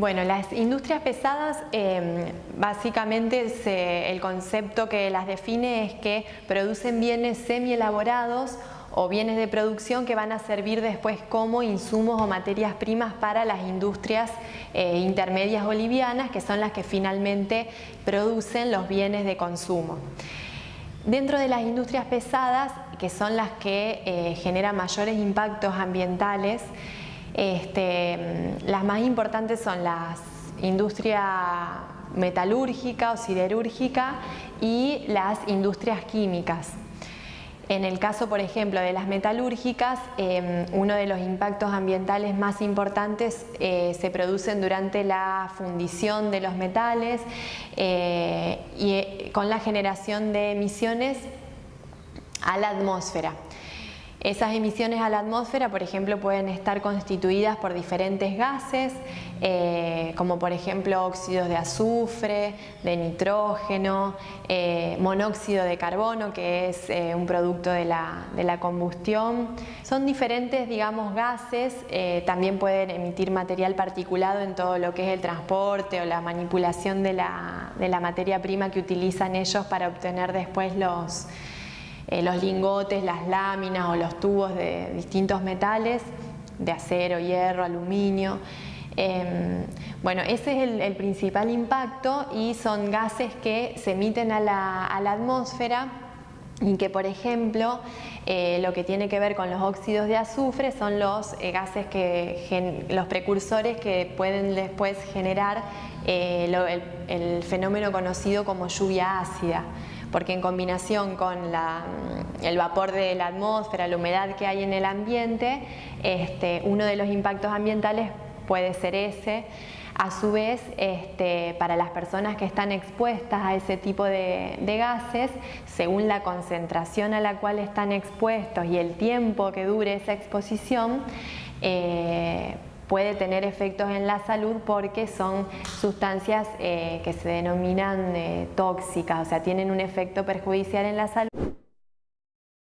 Bueno, las industrias pesadas, em, básicamente el concepto que las define es que producen bienes semi-elaborados o bienes de producción que van a servir después como insumos o materias primas para las industrias eh, intermedias bolivianas, que son las que finalmente producen los bienes de consumo. Dentro de las industrias pesadas, que son las que eh, generan mayores impactos ambientales, este, las más importantes son las industria metalúrgica o siderúrgica y las industrias químicas. En el caso, por ejemplo, de las metalúrgicas, em, uno de los impactos ambientales más importantes eh, se producen durante la fundición de los metales eh, y eh, con la generación de emisiones a la atmósfera. Esas emisiones a la atmósfera, por ejemplo, pueden estar constituidas por diferentes gases, eh, como por ejemplo óxidos de azufre, de nitrógeno, eh, monóxido de carbono, que es eh, un producto de la, combustión. Son diferentes, digamos, gases, también pueden emitir material particulado en todo lo que es el transporte o la manipulación de la materia prima que utilizan ellos para obtener después los eh, los lingotes, las láminas o los tubos de distintos metales, de acero, hierro, aluminio. Em, bueno, ese es el, principal impacto y son gases que se emiten a la, atmósfera y que por ejemplo eh, lo que tiene que ver con los óxidos de azufre son los eh, gases que los precursores que pueden después generar el fenómeno conocido como lluvia ácida porque en combinación con mm, el vapor de la atmósfera, la humedad que hay en el ambiente, este, uno de los impactos ambientales puede ser ese. A su vez, este, para las personas que están expuestas a ese tipo de, gases, según la concentración a la cual están expuestos y el tiempo que dure esa exposición, eh, puede tener efectos en la salud porque son sustancias eh, que se denominan eh, tóxicas, o sea, tienen un efecto perjudicial en la salud.